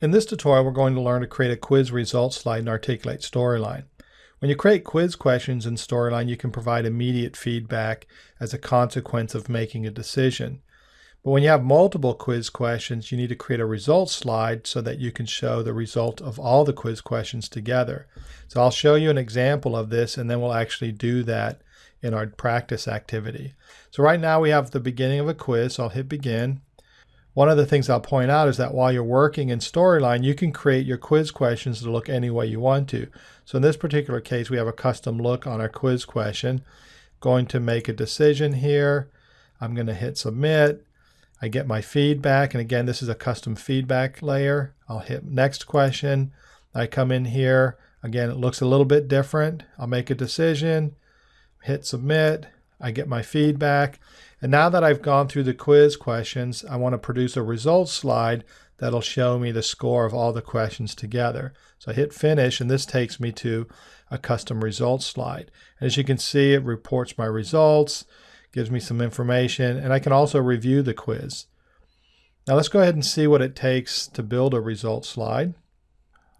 In this tutorial, we're going to learn to create a quiz results slide in Articulate Storyline. When you create quiz questions in Storyline, you can provide immediate feedback as a consequence of making a decision. But when you have multiple quiz questions, you need to create a results slide so that you can show the result of all the quiz questions together. So I'll show you an example of this and then we'll actually do that in our practice activity. So right now we have the beginning of a quiz, so I'll hit begin. One of the things I'll point out is that while you're working in Storyline, you can create your quiz questions to look any way you want to. So in this particular case, we have a custom look on our quiz question. Going to make a decision here. I'm going to hit submit. I get my feedback. And again, this is a custom feedback layer. I'll hit next question. I come in here. Again, it looks a little bit different. I'll make a decision, hit submit. I get my feedback. And now that I've gone through the quiz questions, I want to produce a results slide that'll show me the score of all the questions together. So I hit finish and this takes me to a custom results slide. And as you can see, it reports my results, gives me some information, and I can also review the quiz. Now let's go ahead and see what it takes to build a results slide.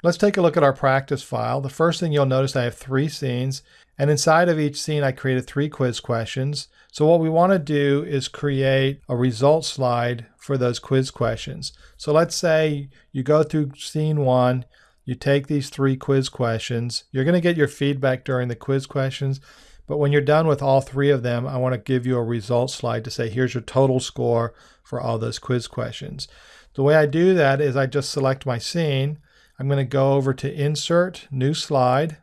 Let's take a look at our practice file. The first thing you'll notice I have three scenes and inside of each scene I created three quiz questions. So what we want to do is create a result slide for those quiz questions. So let's say you go through scene one, you take these three quiz questions, you're going to get your feedback during the quiz questions, but when you're done with all three of them, I want to give you a result slide to say, here's your total score for all those quiz questions. The way I do that is I just select my scene, I'm going to go over to Insert, New Slide.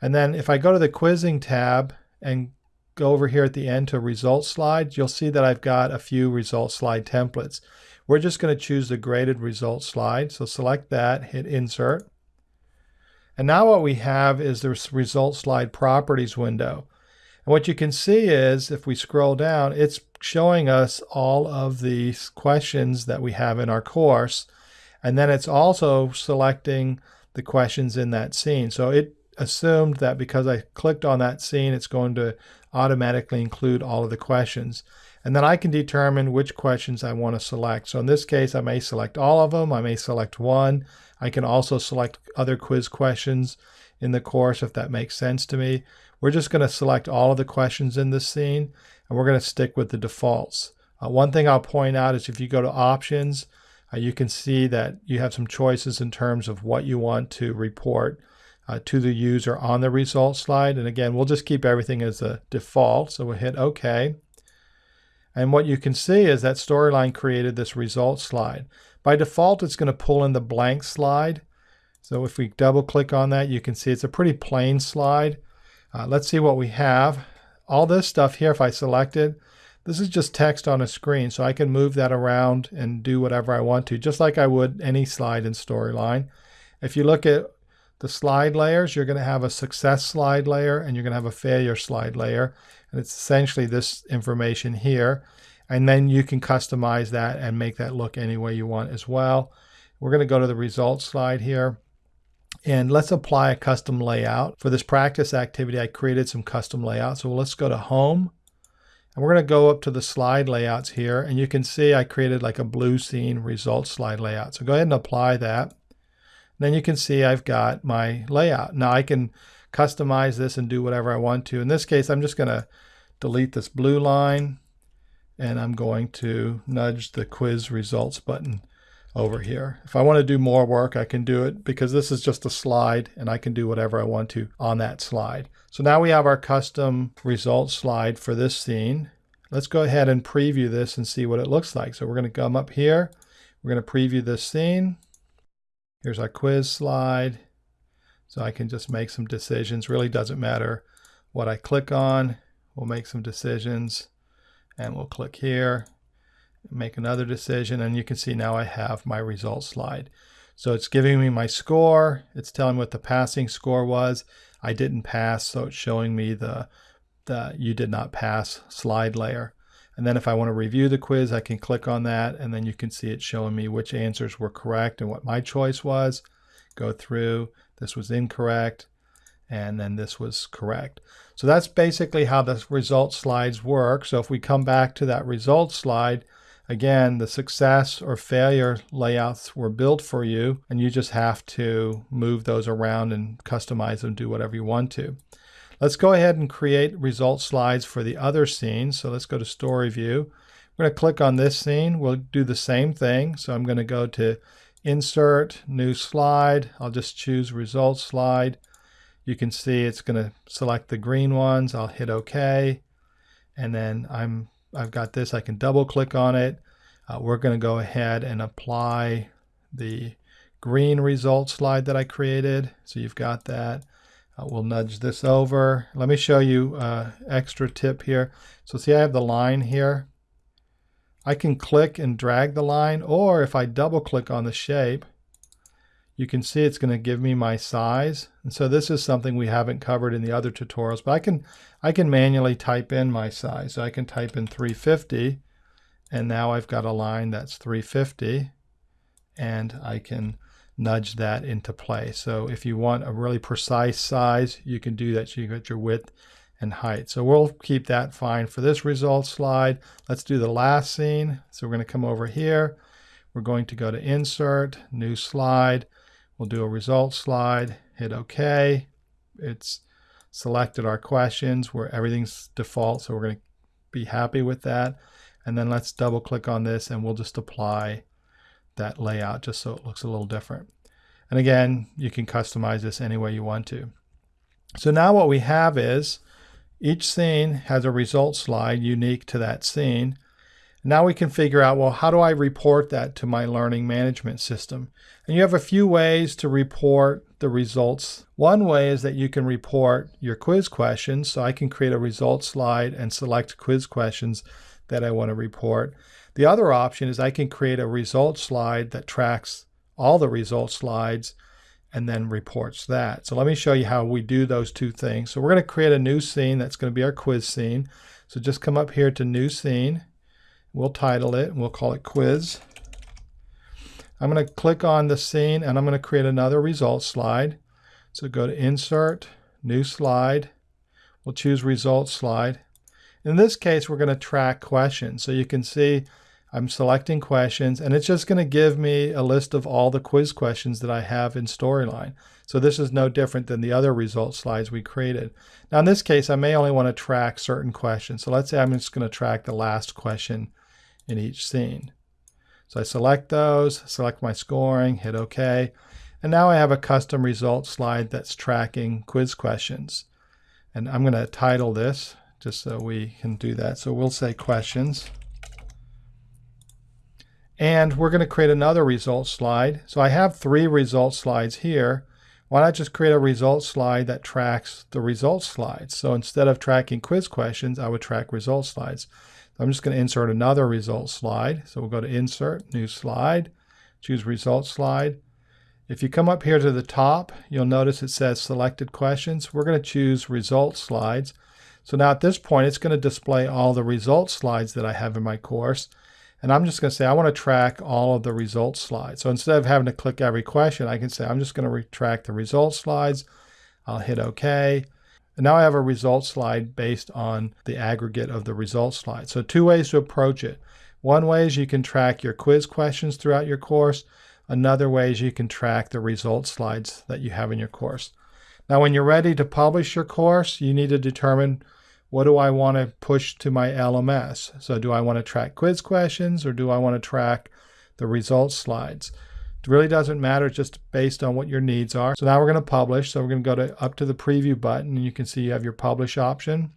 And then if I go to the Quizzing tab and go over here at the end to Results Slide, you'll see that I've got a few Results Slide templates. We're just going to choose the graded results slide. So select that, hit Insert. And now what we have is the Results Slide Properties window. And what you can see is, if we scroll down, it's showing us all of the questions that we have in our course. And then it's also selecting the questions in that scene. So it assumed that because I clicked on that scene, it's going to automatically include all of the questions. And then I can determine which questions I want to select. So in this case, I may select all of them. I may select one. I can also select other quiz questions in the course if that makes sense to me. We're just going to select all of the questions in this scene and we're going to stick with the defaults. Uh, one thing I'll point out is if you go to options, uh, you can see that you have some choices in terms of what you want to report uh, to the user on the results slide. And again, we'll just keep everything as a default. So we'll hit OK. And what you can see is that Storyline created this results slide. By default, it's going to pull in the blank slide. So if we double click on that, you can see it's a pretty plain slide. Uh, let's see what we have. All this stuff here, if I select it, this is just text on a screen, so I can move that around and do whatever I want to, just like I would any slide in Storyline. If you look at the slide layers, you're going to have a success slide layer and you're going to have a failure slide layer. And it's essentially this information here. And then you can customize that and make that look any way you want as well. We're going to go to the results slide here. And let's apply a custom layout. For this practice activity, I created some custom layouts. So let's go to Home and we're going to go up to the slide layouts here. And you can see I created like a blue scene results slide layout. So go ahead and apply that. Then you can see I've got my layout. Now I can customize this and do whatever I want to. In this case, I'm just going to delete this blue line and I'm going to nudge the quiz results button over here. If I want to do more work, I can do it because this is just a slide and I can do whatever I want to on that slide. So now we have our custom results slide for this scene. Let's go ahead and preview this and see what it looks like. So we're going to come up here. We're going to preview this scene. Here's our quiz slide. So I can just make some decisions. Really doesn't matter what I click on. We'll make some decisions and we'll click here make another decision, and you can see now I have my results slide. So it's giving me my score. It's telling me what the passing score was. I didn't pass, so it's showing me the, the you did not pass slide layer. And then if I want to review the quiz, I can click on that, and then you can see it showing me which answers were correct and what my choice was. Go through, this was incorrect, and then this was correct. So that's basically how the result slides work. So if we come back to that result slide, Again, the success or failure layouts were built for you, and you just have to move those around and customize them, do whatever you want to. Let's go ahead and create result slides for the other scene. So let's go to Story View. I'm going to click on this scene. We'll do the same thing. So I'm going to go to Insert, New Slide. I'll just choose Result Slide. You can see it's going to select the green ones. I'll hit OK. And then I'm I've got this, I can double click on it. Uh, we're going to go ahead and apply the green result slide that I created. So you've got that. Uh, we'll nudge this over. Let me show you uh, extra tip here. So see I have the line here. I can click and drag the line or if I double click on the shape you can see it's going to give me my size. And so this is something we haven't covered in the other tutorials, but I can, I can manually type in my size. So I can type in 350 and now I've got a line that's 350 and I can nudge that into play. So if you want a really precise size, you can do that. So you get your width and height. So we'll keep that fine for this result slide. Let's do the last scene. So we're going to come over here. We're going to go to insert, new slide. We'll do a result slide, hit OK. It's selected our questions where everything's default, so we're going to be happy with that. And then let's double click on this and we'll just apply that layout just so it looks a little different. And again, you can customize this any way you want to. So now what we have is each scene has a result slide unique to that scene. Now we can figure out, well, how do I report that to my learning management system? And you have a few ways to report the results. One way is that you can report your quiz questions. So I can create a results slide and select quiz questions that I want to report. The other option is I can create a result slide that tracks all the results slides and then reports that. So let me show you how we do those two things. So we're going to create a new scene that's going to be our quiz scene. So just come up here to new scene We'll title it and we'll call it quiz. I'm going to click on the scene and I'm going to create another results slide. So go to insert, new slide. We'll choose results slide. In this case, we're going to track questions. So you can see I'm selecting questions and it's just going to give me a list of all the quiz questions that I have in Storyline. So this is no different than the other results slides we created. Now in this case, I may only want to track certain questions. So let's say I'm just going to track the last question in each scene. So I select those, select my scoring, hit OK. And now I have a custom result slide that's tracking quiz questions. And I'm going to title this just so we can do that. So we'll say questions. And we're going to create another results slide. So I have three results slides here. Why not just create a results slide that tracks the results slides? So instead of tracking quiz questions, I would track results slides. I'm just going to insert another result slide. So we'll go to Insert, New Slide, choose Result Slide. If you come up here to the top, you'll notice it says Selected Questions. We're going to choose Result Slides. So now at this point, it's going to display all the result slides that I have in my course. And I'm just going to say I want to track all of the results slides. So instead of having to click every question, I can say I'm just going to track the results slides. I'll hit OK. And now I have a results slide based on the aggregate of the results slide. So two ways to approach it. One way is you can track your quiz questions throughout your course. Another way is you can track the results slides that you have in your course. Now when you're ready to publish your course, you need to determine what do I want to push to my LMS? So do I want to track quiz questions or do I want to track the results slides? It really doesn't matter, just based on what your needs are. So now we're going to publish. So we're going to go to up to the preview button and you can see you have your publish option.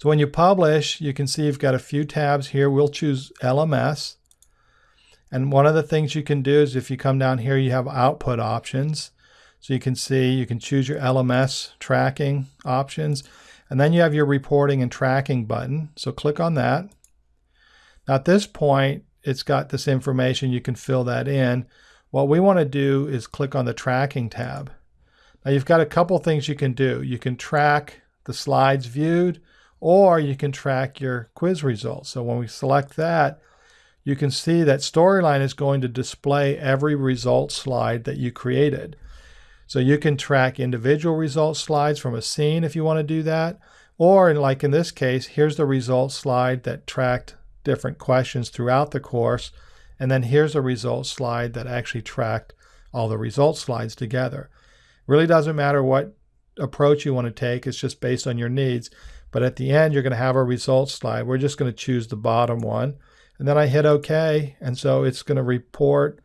So when you publish, you can see you've got a few tabs here. We'll choose LMS. And one of the things you can do is if you come down here, you have output options. So you can see you can choose your LMS tracking options. And then you have your reporting and tracking button. So click on that. Now at this point, it's got this information. You can fill that in. What we want to do is click on the tracking tab. Now you've got a couple things you can do. You can track the slides viewed or you can track your quiz results. So when we select that, you can see that Storyline is going to display every result slide that you created. So you can track individual result slides from a scene if you want to do that. Or like in this case, here's the result slide that tracked different questions throughout the course. And then here's a results slide that actually tracked all the results slides together. Really doesn't matter what approach you want to take, it's just based on your needs. But at the end, you're going to have a results slide. We're just going to choose the bottom one. And then I hit OK. And so it's going to report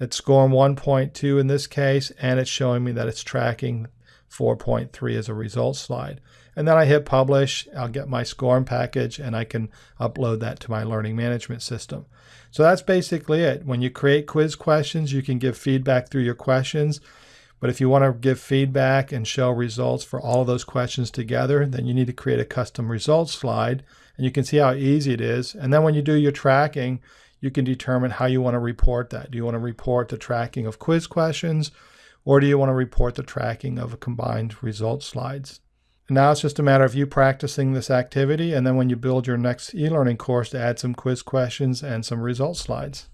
it's SCORM 1.2 in this case, and it's showing me that it's tracking 4.3 as a results slide. And then I hit publish, I'll get my SCORM package, and I can upload that to my learning management system. So that's basically it. When you create quiz questions, you can give feedback through your questions. But if you want to give feedback and show results for all of those questions together, then you need to create a custom results slide. And you can see how easy it is. And then when you do your tracking, you can determine how you want to report that. Do you want to report the tracking of quiz questions, or do you want to report the tracking of combined results slides? And now it's just a matter of you practicing this activity, and then when you build your next e-learning course to add some quiz questions and some results slides.